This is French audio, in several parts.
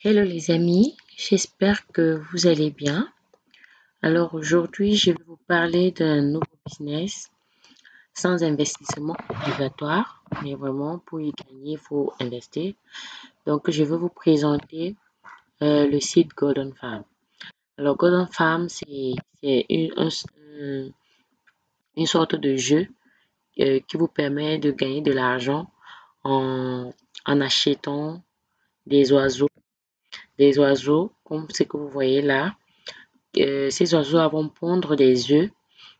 Hello les amis, j'espère que vous allez bien. Alors aujourd'hui, je vais vous parler d'un nouveau business sans investissement obligatoire, mais vraiment pour y gagner, il faut investir. Donc je vais vous présenter euh, le site Golden Farm. Alors Golden Farm, c'est une, sorte de jeu euh, qui vous permet de gagner de l'argent en, en achetant des oiseaux des oiseaux, comme ce que vous voyez là. Euh, ces oiseaux vont pondre des œufs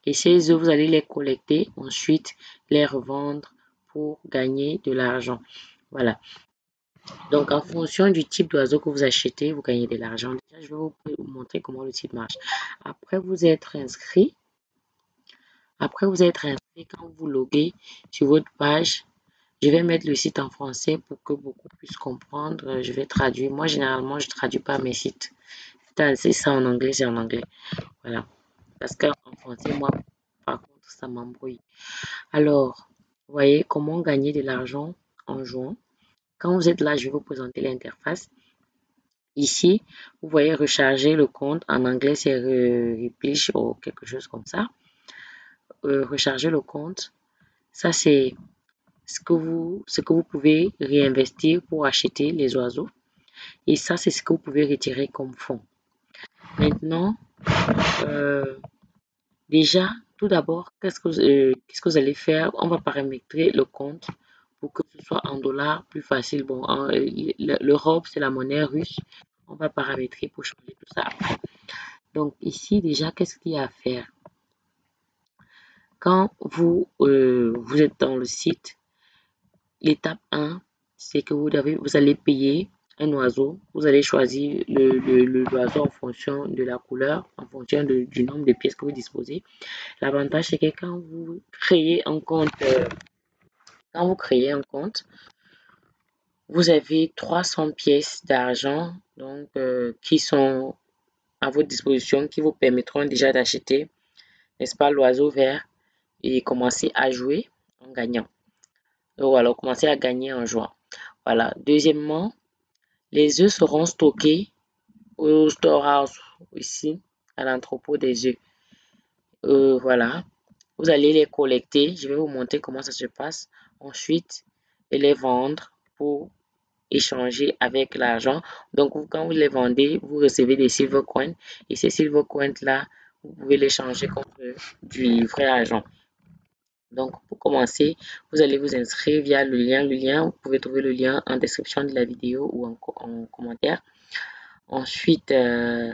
et ces œufs, vous allez les collecter, ensuite les revendre pour gagner de l'argent. Voilà. Donc, en fonction du type d'oiseau que vous achetez, vous gagnez de l'argent. Déjà, je vais vous montrer comment le site marche. Après vous être inscrit, après vous être inscrit, quand vous loguez sur votre page, je vais mettre le site en français pour que beaucoup puissent comprendre. Je vais traduire. Moi, généralement, je traduis pas mes sites. C'est ça en anglais, c'est en anglais. Voilà. Parce qu'en français, moi, par contre, ça m'embrouille. Alors, vous voyez comment gagner de l'argent en jouant. Quand vous êtes là, je vais vous présenter l'interface. Ici, vous voyez recharger le compte. En anglais, c'est replenish ou quelque chose comme ça. Euh, recharger le compte. Ça, c'est ce que vous, ce que vous pouvez réinvestir pour acheter les oiseaux. Et ça, c'est ce que vous pouvez retirer comme fonds. Maintenant, euh, déjà, tout d'abord, qu'est-ce que, euh, qu'est-ce que vous allez faire? On va paramétrer le compte pour que ce soit en dollars plus facile. Bon, l'Europe, c'est la monnaie russe. On va paramétrer pour changer tout ça Donc ici, déjà, qu'est-ce qu'il y a à faire? Quand vous, euh, vous êtes dans le site, L'étape 1, c'est que vous, allez payer un oiseau. Vous allez choisir le, l'oiseau en fonction de la couleur, en fonction du nombre de pièces que vous disposez. L'avantage, c'est que quand vous créez un compte, euh, quand vous créez un compte, vous avez 300 pièces d'argent donc euh, qui sont à votre disposition, qui vous permettront déjà d'acheter, n'est-ce pas, l'oiseau vert et commencer à jouer en gagnant. Donc voilà, commencer à gagner en jouant. Voilà. Deuxièmement, les œufs seront stockés au storehouse ici, à l'entrepôt des œufs. Euh, voilà. Vous allez les collecter. Je vais vous montrer comment ça se passe. Ensuite, les vendre pour échanger avec l'argent. Donc, quand vous les vendez, vous recevez des silver coins. Et ces silver coins là, vous pouvez les changer contre du vrai argent. Donc, pour commencer, vous allez vous inscrire via le lien. Le lien, vous pouvez trouver le lien en description de la vidéo ou en, commentaire. Ensuite, euh,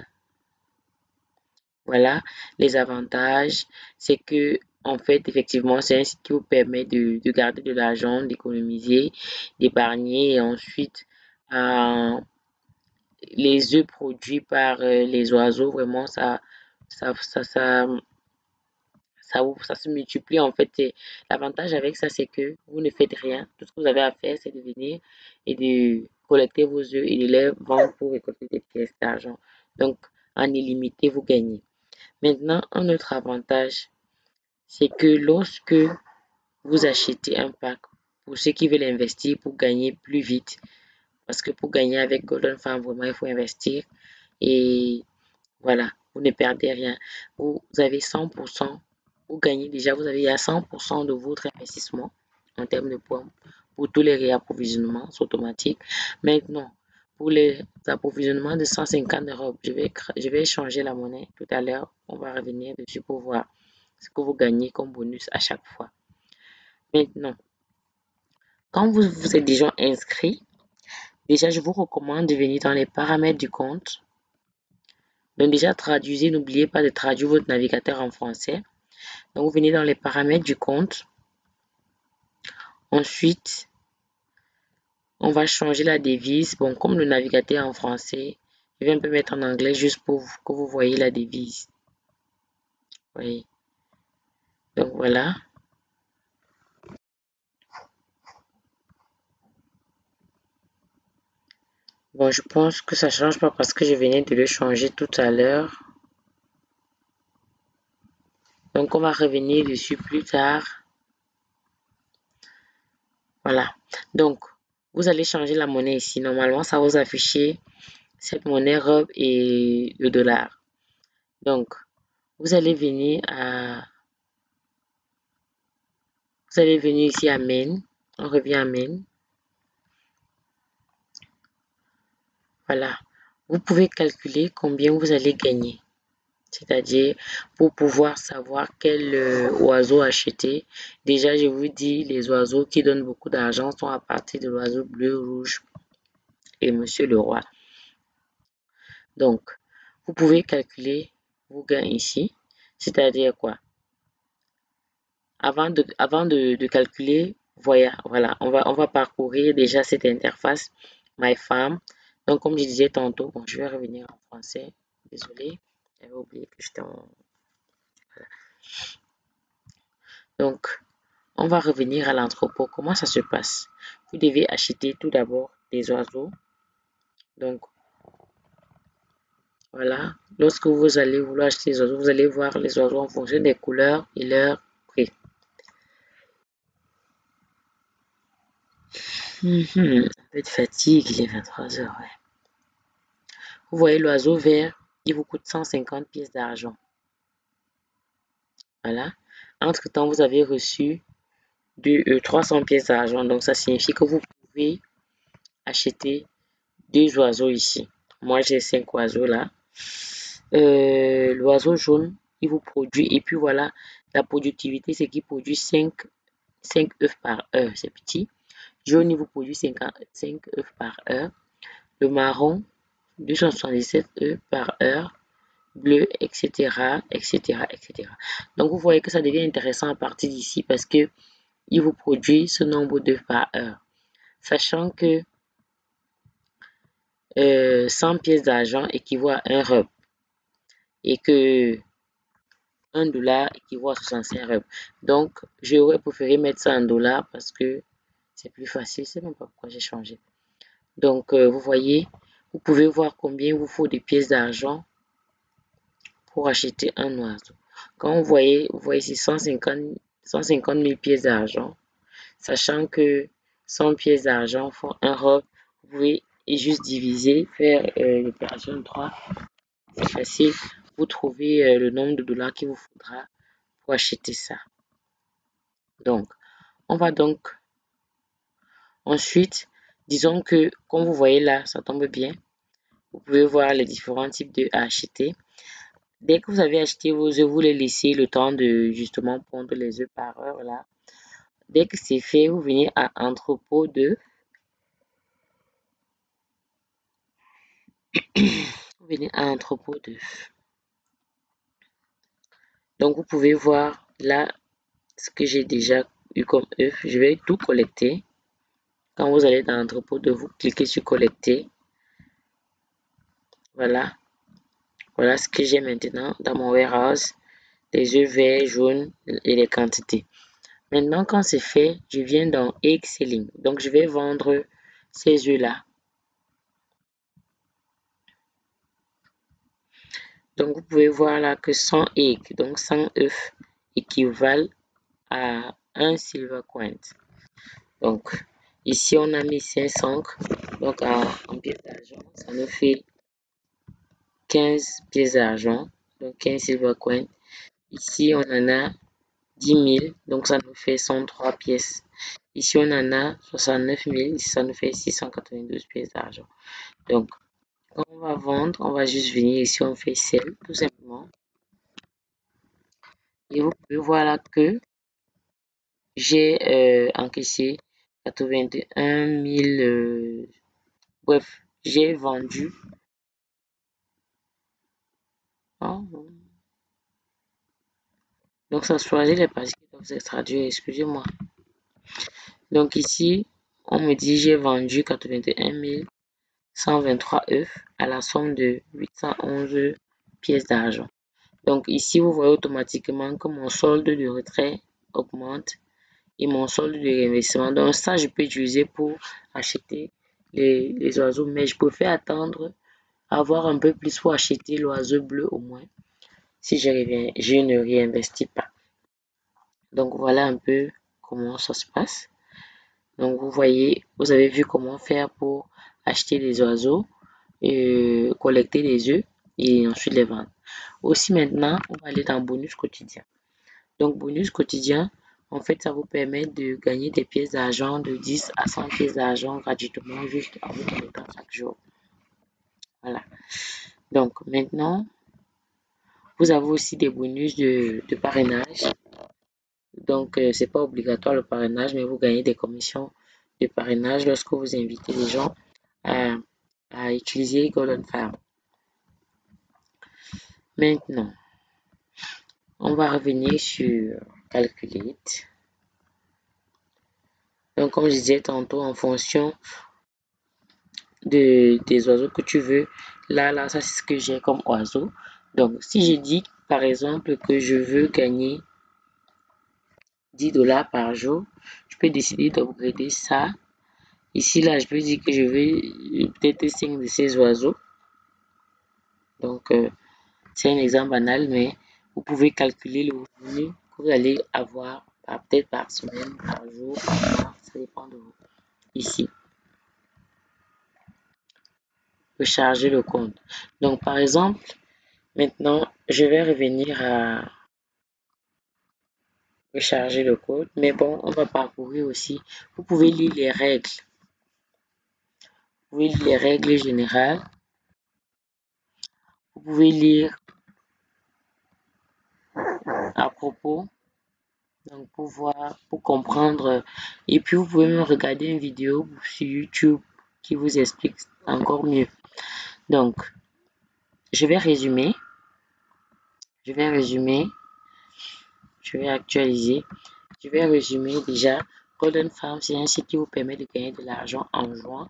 voilà, les avantages, c'est que, en fait, effectivement, c'est un site qui vous permet de, garder de l'argent, d'économiser, d'épargner et ensuite, euh, les œufs produits par euh, les oiseaux, vraiment, ça, ça, ça ça, ça se multiplie en fait. L'avantage avec ça, c'est que vous ne faites rien. Tout ce que vous avez à faire, c'est de venir et de collecter vos œufs et de les vendre pour récolter des pièces d'argent. Donc, en illimité, vous gagnez. Maintenant, un autre avantage, c'est que lorsque vous achetez un pack, pour ceux qui veulent investir pour gagner plus vite, parce que pour gagner avec Golden Farm, vraiment, il faut investir. Et voilà, vous ne perdez rien. Vous avez 100% vous gagnez déjà, vous avez à 100% de votre investissement en termes de points pour tous les réapprovisionnements automatiques. Maintenant, pour les approvisionnements de 150 euros, je vais, je vais changer la monnaie tout à l'heure. On va revenir dessus pour voir ce que vous gagnez comme bonus à chaque fois. Maintenant, quand vous vous êtes déjà inscrit, déjà je vous recommande de venir dans les paramètres du compte. Donc déjà traduisez, n'oubliez pas de traduire votre navigateur en français. Donc, vous venez dans les paramètres du compte. Ensuite, on va changer la devise. Bon, comme le navigateur est en français, je vais un peu mettre en anglais juste pour que vous voyez la devise. Oui. Donc, voilà. Bon, je pense que ça change pas parce que je venais de le changer tout à l'heure. Donc, on va revenir dessus plus tard. Voilà. Donc, vous allez changer la monnaie ici. Normalement, ça va vous afficher cette monnaie robe et le dollar. Donc, vous allez venir à... Vous allez venir ici à Main. On revient à Main. Voilà. Vous pouvez calculer combien vous allez gagner. C'est-à-dire, pour pouvoir savoir quel euh, oiseau acheter. Déjà, je vous dis, les oiseaux qui donnent beaucoup d'argent sont à partir de l'oiseau bleu, rouge et Monsieur le Roi. Donc, vous pouvez calculer vos gains ici. C'est-à-dire quoi? Avant de, calculer, voilà, voilà on, va, on va parcourir déjà cette interface My Farm. Donc, comme je disais tantôt, bon, je vais revenir en français. Désolé, j'avais oublié que j'étais en... Donc, on va revenir à l'entrepôt. Comment ça se passe? Vous devez acheter tout d'abord des oiseaux. Donc, voilà. Lorsque vous allez vouloir acheter des oiseaux, vous allez voir les oiseaux en fonction des couleurs et leur prix. Mhm. Un peu de fatigue, il est 23 heures. Vous voyez l'oiseau vert, il vous coûte 150 pièces d'argent. Voilà. Entre-temps, vous avez reçu de, 300 euh, pièces d'argent. Donc, ça signifie que vous pouvez acheter deux oiseaux ici. Moi, j'ai cinq oiseaux là. Euh, l'oiseau jaune, il vous produit. Et puis voilà, la productivité, c'est qu'il produit 5, 5 œufs par heure. C'est petit. Jaune, il vous produit 5, 5 œufs par heure. Le marron, 277 œufs par heure. Bleu, etc., etc., etc. Donc, vous voyez que ça devient intéressant à partir d'ici parce que il vous produit ce nombre d'œufs par heure. Sachant que 100 euh, pièces d'argent équivaut à un rub et que 1 dollar équivaut à 65 rubs. Donc, j'aurais préféré mettre ça en dollars parce que c'est plus facile. C'est même pas pourquoi j'ai changé. Donc, euh, vous voyez, vous pouvez voir combien vous faut des pièces d'argent pour acheter un oiseau. Quand vous voyez, vous voyez ici 150, 150 000 pièces d'argent, sachant que 100 pièces d'argent font un robe, vous pouvez juste diviser, faire euh, l'opération 3. C'est facile. Vous trouvez euh, le nombre de dollars qu'il vous faudra pour acheter ça. Donc, on va donc ensuite, disons que comme vous voyez là, ça tombe bien. Vous pouvez voir les différents types de à acheter. Dès que vous avez acheté vos œufs, vous les laissez le temps de justement pondre les œufs par heure là. Dès que c'est fait, vous venez à entrepôt de vous venez à entrepôt d'œufs. Donc vous pouvez voir là ce que j'ai déjà eu comme œuf. Je vais tout collecter. Quand vous allez dans l'entrepôt de vous cliquez sur collecter. Voilà. Voilà ce que j'ai maintenant dans mon warehouse. Les œufs verts, jaunes et les quantités. Maintenant, quand c'est fait, je viens dans Egg Selling. Donc, je vais vendre ces œufs-là. Donc, vous pouvez voir là que 100 eggs, donc 100 œufs, équivalent à un silver coin. Donc, ici, on a mis 500. Donc, en pièces d'argent, ça nous fait 15 pièces d'argent. Donc, 15 silver coins. Ici, on en a 10 000. Donc, ça nous fait 103 pièces. Ici, on en a 69 000. Ici, ça nous fait 692 pièces d'argent. Donc, quand on va vendre, on va juste venir ici, on fait sell, tout simplement. Et vous pouvez voir là que j'ai euh, encaissé 81 000. Euh, bref, j'ai vendu. Oh. Donc, ça choisit les parties qui doivent être traduites, excusez-moi. Donc, ici, on me dit j'ai vendu 81 000. 123 œufs à la somme de 811 pièces d'argent. Donc ici, vous voyez automatiquement que mon solde de retrait augmente et mon solde de réinvestissement. Donc ça, je peux utiliser pour acheter les, oiseaux, mais je préfère attendre avoir un peu plus pour acheter l'oiseau bleu au moins si je, je ne réinvestis pas. Donc voilà un peu comment ça se passe. Donc, vous voyez, vous avez vu comment faire pour acheter des oiseaux, et collecter des œufs et ensuite les vendre. Aussi maintenant, on va aller dans bonus quotidien. Donc, bonus quotidien, en fait, ça vous permet de gagner des pièces d'argent de 10 à 100 pièces d'argent gratuitement juste en vous connectant chaque jour. Voilà. Donc, maintenant, vous avez aussi des bonus de, parrainage. Donc, euh, c'est pas obligatoire le parrainage, mais vous gagnez des commissions de parrainage lorsque vous invitez les gens à, à utiliser Golden Farm. Maintenant, on va revenir sur Calculate. Donc, comme je disais tantôt, en fonction de, des oiseaux que tu veux, là, là, ça, c'est ce que j'ai comme oiseau. Donc, si je dis, par exemple, que je veux gagner 10 dollars par jour, je peux décider d'upgrader ça. Ici, là, je peux dire que je veux peut-être 5 de ces oiseaux. Donc, euh, c'est un exemple banal, mais vous pouvez calculer le revenu vous allez avoir peut-être par semaine, par jour, par mois, ça dépend de vous. Ici, recharger le compte. Donc, par exemple, maintenant, je vais revenir à recharger le code, mais bon, on va parcourir aussi. Vous pouvez lire les règles. Vous pouvez lire les règles générales. Vous pouvez lire à propos. Donc, pour voir, pour comprendre. Et puis, vous pouvez même regarder une vidéo sur YouTube qui vous explique encore mieux. Donc, je vais résumer. Je vais résumer. Je vais actualiser. Je vais résumer déjà. Golden Farm, c'est un site qui vous permet de gagner de l'argent en jouant.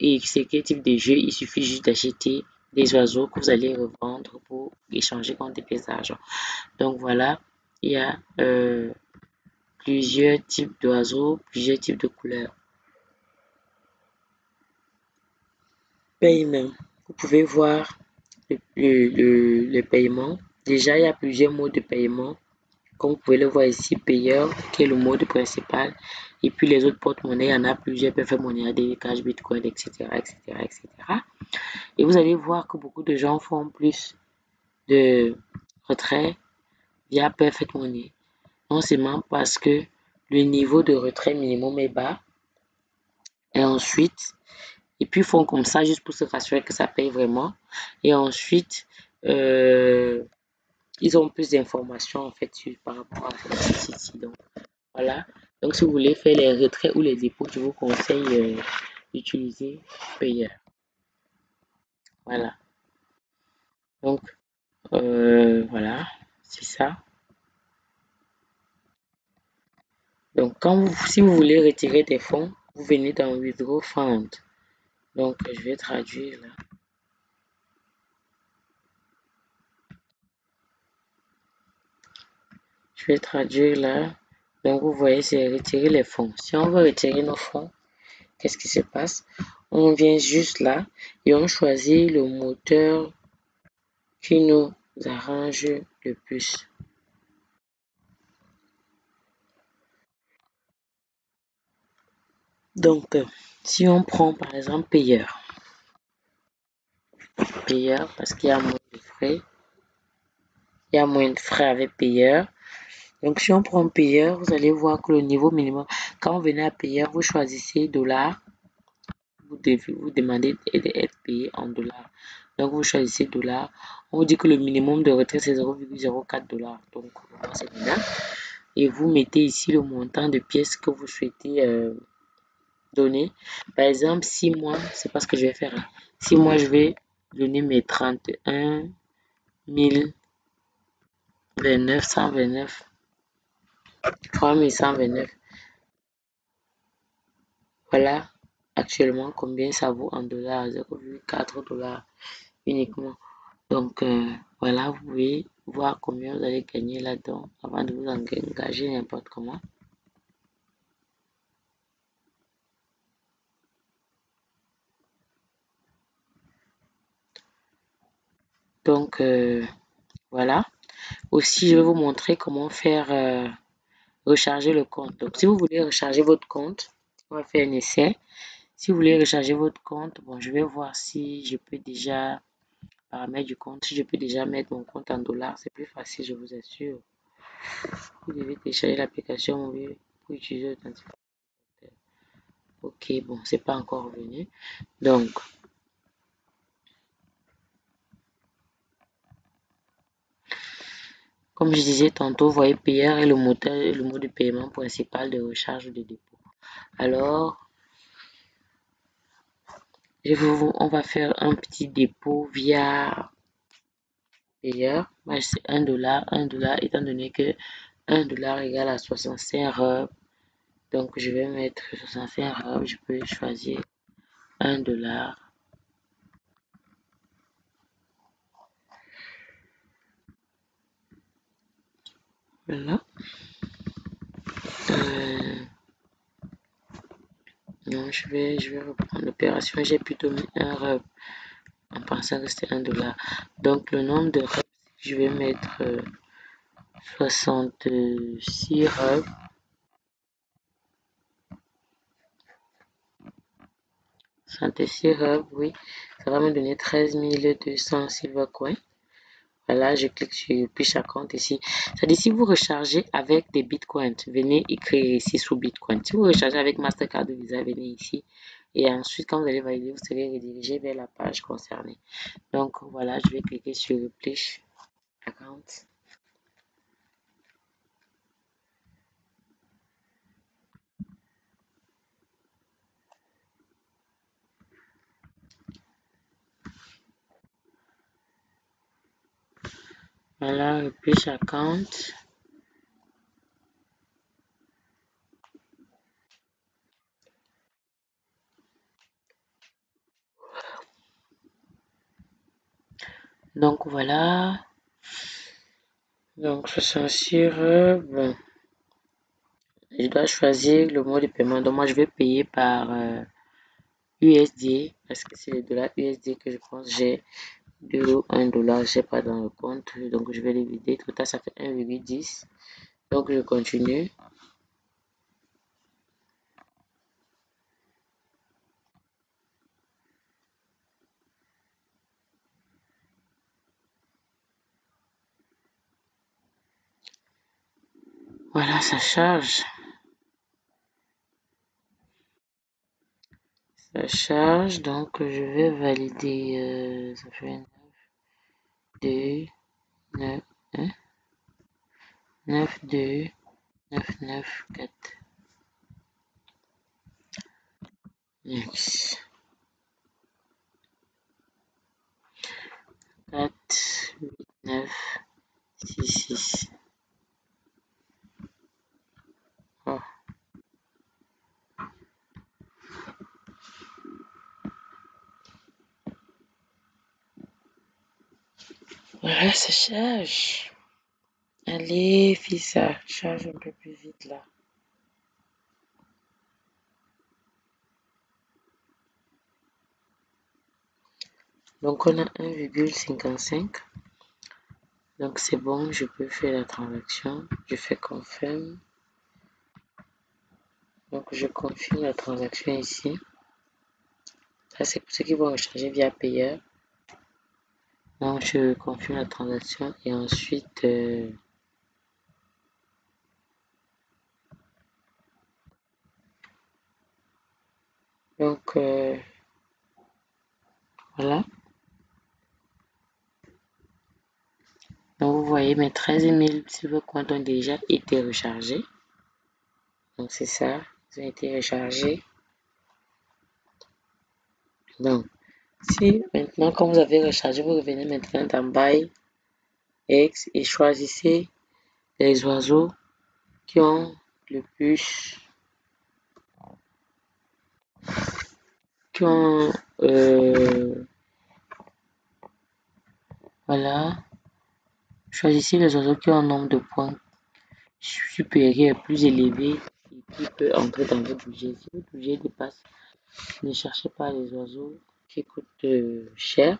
Et c'est quel type de jeu? Il suffit juste d'acheter des oiseaux que vous allez revendre pour échanger contre des pièces d'argent. Donc voilà, il y a euh, plusieurs types d'oiseaux, plusieurs types de couleurs. Paiement. Vous pouvez voir le, le, le, paiement. Déjà, il y a plusieurs modes de paiement. Comme vous pouvez le voir ici, payeur, qui est le mode principal. Et puis les autres porte-monnaie, il y en a plusieurs, monnaie monnaie, cash, bitcoin, etc., etc., etc. Et vous allez voir que beaucoup de gens font plus de retrait via Perfect Money. Non seulement parce que le niveau de retrait minimum est bas. Et ensuite, et puis font comme ça juste pour se rassurer que ça paye vraiment. Et ensuite, euh, ils ont plus d'informations en fait par rapport à ce site Donc voilà. Donc si vous voulez faire les retraits ou les dépôts, je vous conseille euh, d'utiliser Payer. Voilà. Donc euh, voilà, c'est ça. Donc, quand vous, si vous voulez retirer des fonds, vous venez dans Withdraw Fund. Donc, je vais traduire là. Vais traduire là. Donc, vous voyez, c'est retirer les fonds. Si on veut retirer nos fonds, qu'est-ce qui se passe? On vient juste là et on choisit le moteur qui nous arrange le plus. Donc, si on prend par exemple payeur, payeur parce qu'il y a moins de frais, il y a moins de frais avec payeur. Donc, si on prend payeur, vous allez voir que le niveau minimum, quand vous venez à payeur, vous choisissez dollars, vous, devez, vous demandez d'être payé en dollars. Donc, vous choisissez dollars. On vous dit que le minimum de retrait, c'est 0,04 dollars. Donc, c'est bien. Et vous mettez ici le montant de pièces que vous souhaitez euh, donner. Par exemple, si moi, c'est pas ce que je vais faire. Hein. Si moi, je vais donner mes 31 029, 129, 3129. Voilà actuellement combien ça vaut en dollars, 0,4 dollars uniquement. Donc euh, voilà, vous pouvez voir combien vous allez gagner là-dedans avant de vous engager n'importe comment. Donc, euh, voilà. Aussi, je vais vous montrer comment faire euh, recharger le compte. Donc, si vous voulez recharger votre compte, on va faire un essai. Si vous voulez recharger votre compte, bon, je vais voir si je peux déjà paramètres du compte, si je peux déjà mettre mon compte en dollars, c'est plus facile, je vous assure. Vous devez télécharger l'application pour utiliser l'authentificateur. Ok, bon, c'est pas encore revenu. Donc, comme je disais tantôt, vous voyez payeur est le, moteur, le mot de paiement principal de recharge ou de dépôt. Alors, je vous, on va faire un petit dépôt via payeur. Moi, c'est 1 dollar, 1 dollar, étant donné que 1 dollar égale à 65 euros. Donc, je vais mettre 65 euros. Je peux choisir 1 dollar. Voilà. Euh, non, je vais, je vais reprendre l'opération. J'ai plutôt mis un rub en pensant que c'était un dollar. Donc, le nombre de rubs, je vais mettre 66 euh, rubs. 66 rubs, oui. Ça va me donner 13 200 silver coins. Voilà, je clique sur Push Account ici. C'est-à-dire, si vous rechargez avec des bitcoins, venez écrire ici sous bitcoin. Si vous rechargez avec Mastercard ou Visa, venez ici. Et ensuite, quand vous allez valider, vous serez redirigé vers la page concernée. Donc, voilà, je vais cliquer sur Push Account. Voilà, le push account. Donc voilà. Donc je suis sûr, bon. Je dois choisir le mot de paiement. Donc moi je vais payer par USD euh, parce que c'est le dollar USD que je pense j'ai 2 ou 1 dollar, je sais pas dans le compte. Donc je vais les vider. Tout ça, ça fait 1,10. Donc je continue. Voilà, ça charge. Ça charge, donc je vais valider. Euh, ça fait 9, 2, 9, 1, 9, 2, 9, 9, 4. Next. 4, 8, 9, 6, 6. Ça charge. Allez, fais ça. Charge un peu plus vite là. Donc on a 1,55. Donc c'est bon, je peux faire la transaction. Je fais confirm. Donc je confirme la transaction ici. Ça c'est pour ceux qui vont recharger via payeur. Donc je confirme la transaction et ensuite euh, donc euh, voilà. Donc vous voyez mes 13 000 silver comptes ont déjà été rechargés. Donc c'est ça, ils ont été rechargés. Donc si maintenant, quand vous avez rechargé, vous revenez maintenant dans Buy X et choisissez les oiseaux qui ont le plus qui ont euh, voilà. Choisissez les oiseaux qui ont un nombre de points supérieur plus élevé et qui peut entrer dans votre budget. Si votre budget dépasse ne cherchez pas les oiseaux qui coûtent euh, cher.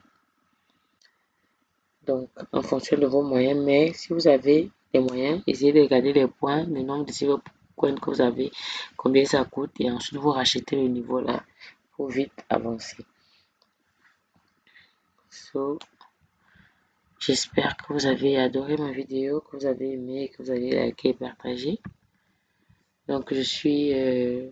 Donc, en fonction de vos moyens, mais si vous avez des moyens, essayez de regarder les points, le nombre de silver coin que vous avez, combien ça coûte, et ensuite vous rachetez le niveau là pour vite avancer. So, j'espère que vous avez adoré ma vidéo, que vous avez aimé, que vous avez liké et partagé. Donc, je suis... Euh,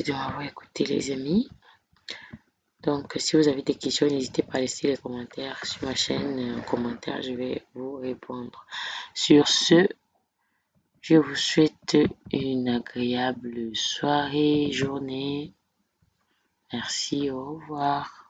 De m'avoir écouté les amis. Donc si vous avez des questions, n'hésitez pas à laisser les commentaires sur ma chaîne. En commentaire, je vais vous répondre. Sur ce, je vous souhaite une agréable soirée, journée. Merci, au revoir.